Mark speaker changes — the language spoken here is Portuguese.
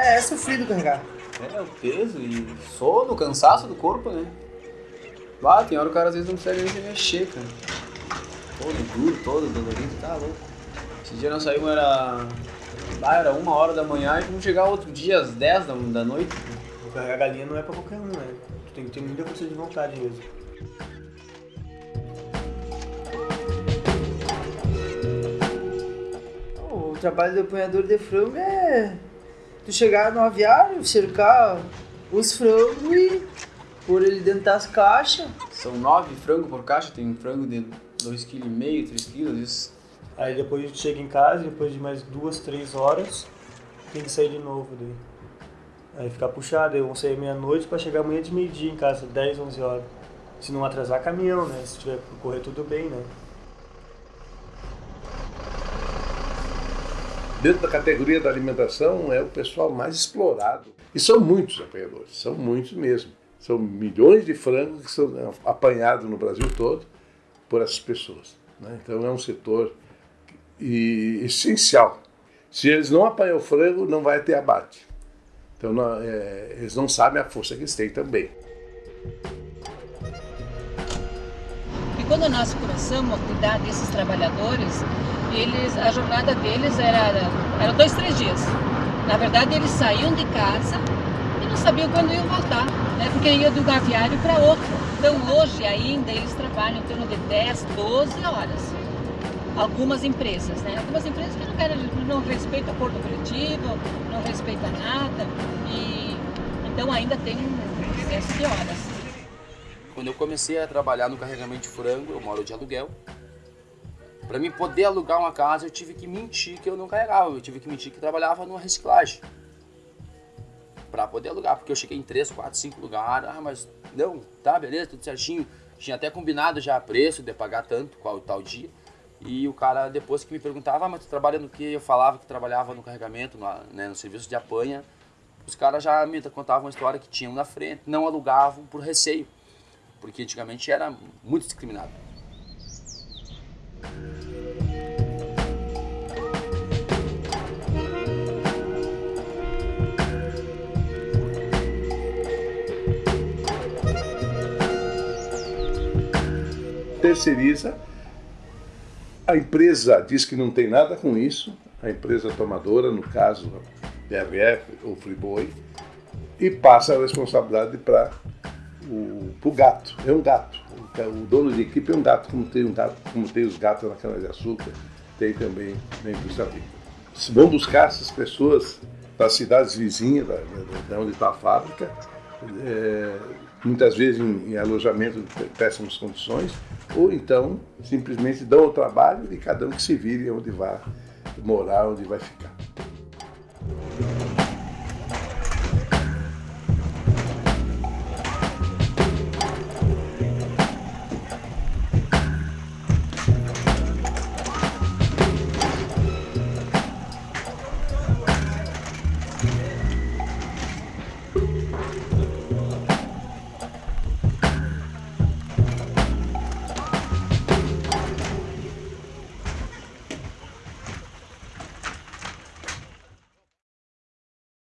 Speaker 1: É, é sofrido carregar.
Speaker 2: É, o peso e sono, cansaço do corpo, né? Bah, tem hora o cara às vezes não consegue nem se mexer, cara. Todo duro, todo dolorido, tá louco. Esse dia nós saímos, era. Ah, era uma hora da manhã e vamos chegar outro dia às 10 da, da noite.
Speaker 3: Carregar galinha não é pra qualquer um, né? Tu tem que ter muita força de vontade mesmo.
Speaker 1: O trabalho do apanhador de frango é tu chegar no aviário, cercar os frangos e pôr ele dentro das caixas.
Speaker 2: São nove frangos por caixa, tem um frango de 2,5 kg, 3 kg, isso.
Speaker 3: Aí depois a gente chega em casa, depois de mais duas, três horas, tem que sair de novo daí. Aí ficar puxado, aí vão sair meia-noite pra chegar amanhã de meio-dia em casa, 10, 11 horas. Se não atrasar caminhão, né? Se tiver correr tudo bem, né?
Speaker 4: Dentro da categoria da alimentação é o pessoal mais explorado. E são muitos apanhadores, são muitos mesmo. São milhões de frangos que são apanhados no Brasil todo por essas pessoas. Né? Então é um setor e, essencial. Se eles não apanham o frango, não vai ter abate. Então não, é, eles não sabem a força que eles têm também.
Speaker 5: Quando nós começamos a cuidar desses trabalhadores, eles, a jornada deles era, era dois, três dias. Na verdade, eles saíam de casa e não sabiam quando iam voltar, né? porque iam de um aviário para outro. Então, hoje ainda, eles trabalham em torno de 10, 12 horas. Algumas empresas, né? Algumas empresas que não, querem, não respeitam acordo coletivo, não respeitam nada, e então ainda tem um excesso de horas.
Speaker 6: Quando eu comecei a trabalhar no carregamento de frango, eu moro de aluguel, para mim poder alugar uma casa, eu tive que mentir que eu não carregava, eu tive que mentir que trabalhava numa reciclagem. Para poder alugar, porque eu cheguei em 3, 4, 5 lugares, ah, mas não, tá, beleza, tudo certinho. Tinha até combinado já preço de pagar tanto, qual tal dia. E o cara, depois que me perguntava, ah, mas tu trabalha no que? Eu falava que trabalhava no carregamento, no, né, no serviço de apanha. Os caras já me contavam uma história que tinham na frente, não alugavam por receio. Porque antigamente era muito discriminado.
Speaker 4: terceiriza. A empresa diz que não tem nada com isso, a empresa tomadora, no caso DRF ou Friboi, e passa a responsabilidade para o pro gato. É um gato. O dono de equipe é um gato, como tem, um gato, como tem os gatos na cana-de-açúcar, tem também na indústria agrícola. Vão buscar essas pessoas para as cidades vizinhas, da, da onde está a fábrica, é, muitas vezes em, em alojamento de péssimas condições, ou então simplesmente dão o trabalho e cada um que se vire onde vai morar, onde vai ficar.